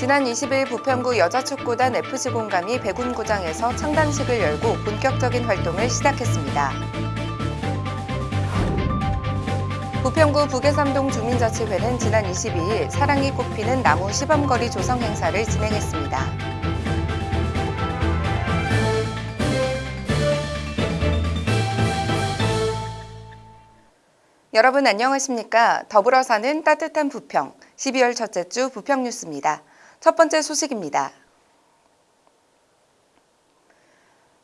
지난 20일 부평구 여자축구단 FC 공감이 백운구장에서 창단식을 열고 본격적인 활동을 시작했습니다. 부평구 북해삼동 주민자치회는 지난 22일 사랑이 꽃피는 나무 시범거리 조성 행사를 진행했습니다. 여러분 안녕하십니까? 더불어 사는 따뜻한 부평 12월 첫째 주 부평 뉴스입니다. 첫 번째 소식입니다.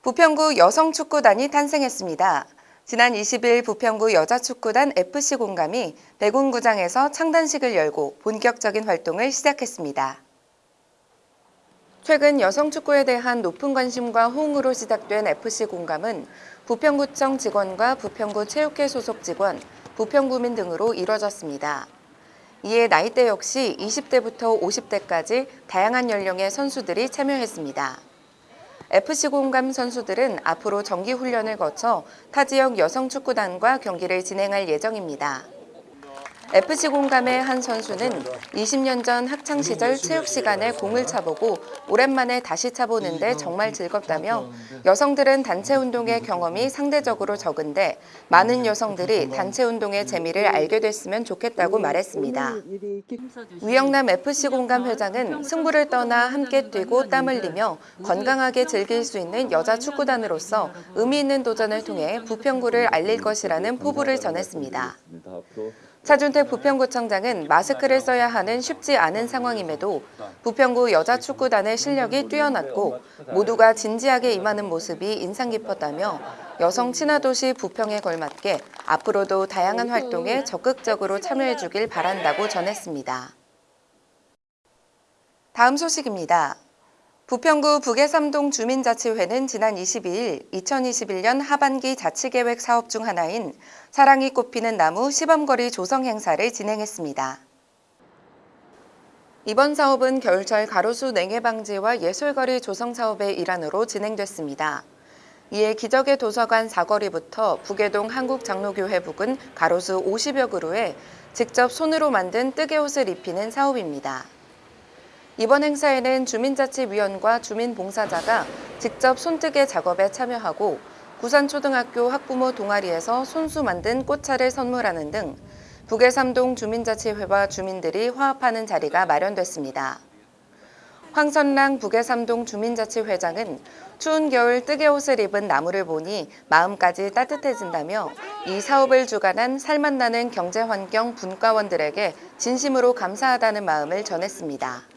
부평구 여성축구단이 탄생했습니다. 지난 20일 부평구 여자축구단 FC 공감이 백운구장에서 창단식을 열고 본격적인 활동을 시작했습니다. 최근 여성축구에 대한 높은 관심과 호응으로 시작된 FC 공감은 부평구청 직원과 부평구 체육회 소속 직원, 부평구민 등으로 이뤄졌습니다. 이에 나이대 역시 20대부터 50대까지 다양한 연령의 선수들이 참여했습니다. FC 공감 선수들은 앞으로 정기 훈련을 거쳐 타 지역 여성 축구단과 경기를 진행할 예정입니다. FC 공감의 한 선수는 20년 전 학창 시절 체육 시간에 공을 차보고 오랜만에 다시 차보는데 정말 즐겁다며 여성들은 단체 운동의 경험이 상대적으로 적은데 많은 여성들이 단체 운동의 재미를 알게 됐으면 좋겠다고 말했습니다. 위영남 FC 공감 회장은 승부를 떠나 함께 뛰고 땀 흘리며 건강하게 즐길 수 있는 여자 축구단으로서 의미 있는 도전을 통해 부평구를 알릴 것이라는 포부를 전했습니다. 차준택 부평구청장은 마스크를 써야 하는 쉽지 않은 상황임에도 부평구 여자축구단의 실력이 뛰어났고 모두가 진지하게 임하는 모습이 인상 깊었다며 여성 친화도시 부평에 걸맞게 앞으로도 다양한 활동에 적극적으로 참여해 주길 바란다고 전했습니다. 다음 소식입니다. 부평구 북해삼동 주민자치회는 지난 22일 2021년 하반기 자치계획 사업 중 하나인 사랑이 꽃피는 나무 시범거리 조성 행사를 진행했습니다. 이번 사업은 겨울철 가로수 냉해 방지와 예술거리 조성 사업의 일환으로 진행됐습니다. 이에 기적의 도서관 사거리부터 북해동 한국장로교회 부근 가로수 50여 그루에 직접 손으로 만든 뜨개 옷을 입히는 사업입니다. 이번 행사에는 주민자치위원과 주민봉사자가 직접 손뜨개 작업에 참여하고 구산초등학교 학부모 동아리에서 손수 만든 꽃차를 선물하는 등 북해삼동 주민자치회와 주민들이 화합하는 자리가 마련됐습니다. 황선랑 북해삼동 주민자치회장은 추운 겨울 뜨개 옷을 입은 나무를 보니 마음까지 따뜻해진다며 이 사업을 주관한 살맛나는 경제환경 분과원들에게 진심으로 감사하다는 마음을 전했습니다.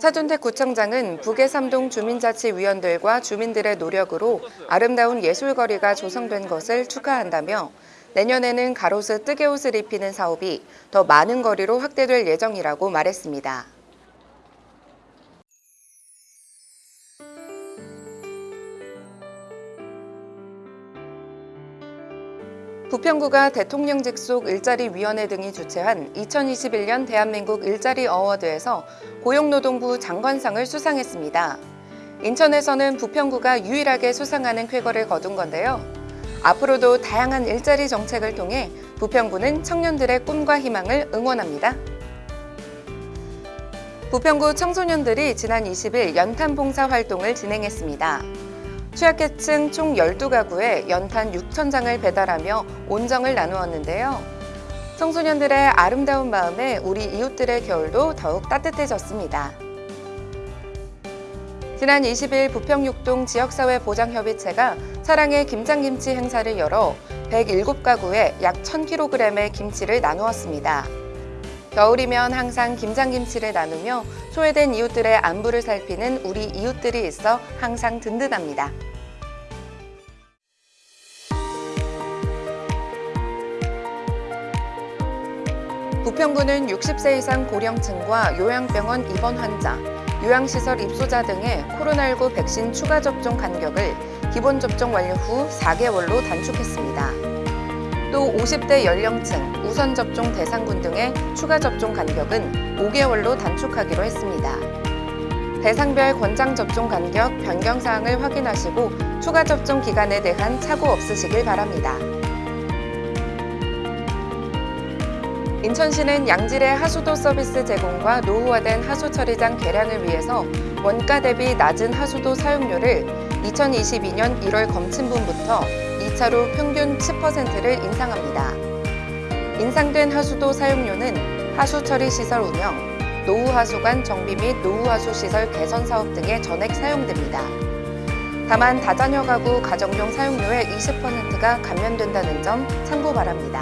차준택 구청장은 북해삼동 주민자치위원들과 주민들의 노력으로 아름다운 예술거리가 조성된 것을 축하한다며 내년에는 가로수 뜨개옷을 입히는 사업이 더 많은 거리로 확대될 예정이라고 말했습니다. 부평구가 대통령 직속 일자리위원회 등이 주최한 2021년 대한민국 일자리 어워드에서 고용노동부 장관상을 수상했습니다. 인천에서는 부평구가 유일하게 수상하는 쾌거를 거둔 건데요. 앞으로도 다양한 일자리 정책을 통해 부평구는 청년들의 꿈과 희망을 응원합니다. 부평구 청소년들이 지난 20일 연탄 봉사 활동을 진행했습니다. 취약계층 총 12가구에 연탄 6천장을 배달하며 온정을 나누었는데요. 청소년들의 아름다운 마음에 우리 이웃들의 겨울도 더욱 따뜻해졌습니다. 지난 20일 부평육동 지역사회 보장협의체가 사랑의 김장김치 행사를 열어 107가구에 약 1000kg의 김치를 나누었습니다. 겨울이면 항상 김장김치를 나누며 소외된 이웃들의 안부를 살피는 우리 이웃들이 있어 항상 든든합니다. 부평구는 60세 이상 고령층과 요양병원 입원 환자, 요양시설 입소자 등의 코로나19 백신 추가 접종 간격을 기본 접종 완료 후 4개월로 단축했습니다. 또 50대 연령층, 우선 접종 대상군 등의 추가 접종 간격은 5개월로 단축하기로 했습니다. 대상별 권장 접종 간격 변경 사항을 확인하시고 추가 접종 기간에 대한 착오 없으시길 바랍니다. 인천시는 양질의 하수도 서비스 제공과 노후화된 하수 처리장 개량을 위해서 원가 대비 낮은 하수도 사용료를 2022년 1월 검침분부터 2차로 평균 10%를 인상합니다. 인상된 하수도 사용료는 하수 처리 시설 운영, 노후 하수관 정비 및 노후 하수 시설 개선 사업 등에 전액 사용됩니다. 다만 다자녀 가구 가정용 사용료의 20%가 감면된다는 점 참고 바랍니다.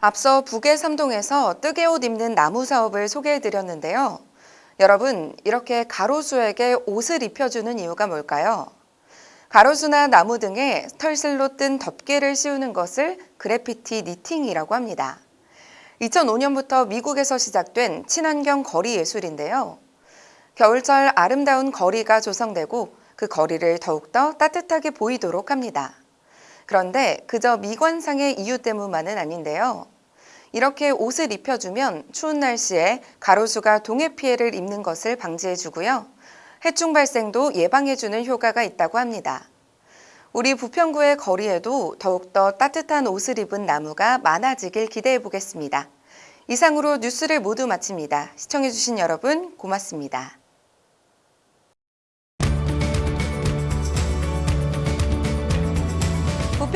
앞서 북의 삼동에서 뜨개 옷 입는 나무 사업을 소개해 드렸는데요. 여러분, 이렇게 가로수에게 옷을 입혀주는 이유가 뭘까요? 가로수나 나무 등에 털실로 뜬 덮개를 씌우는 것을 그래피티 니팅이라고 합니다. 2005년부터 미국에서 시작된 친환경 거리 예술인데요. 겨울철 아름다운 거리가 조성되고 그 거리를 더욱더 따뜻하게 보이도록 합니다. 그런데 그저 미관상의 이유 때문만은 아닌데요. 이렇게 옷을 입혀주면 추운 날씨에 가로수가 동해 피해를 입는 것을 방지해주고요. 해충 발생도 예방해주는 효과가 있다고 합니다. 우리 부평구의 거리에도 더욱더 따뜻한 옷을 입은 나무가 많아지길 기대해 보겠습니다. 이상으로 뉴스를 모두 마칩니다. 시청해주신 여러분 고맙습니다.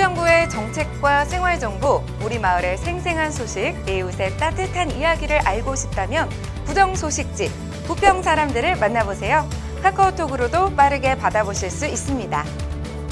부평구의 정책과 생활 정보, 우리 마을의 생생한 소식, 이웃의 따뜻한 이야기를 알고 싶다면 부정 소식지 부평 사람들을 만나보세요. 카카오톡으로도 빠르게 받아보실 수 있습니다.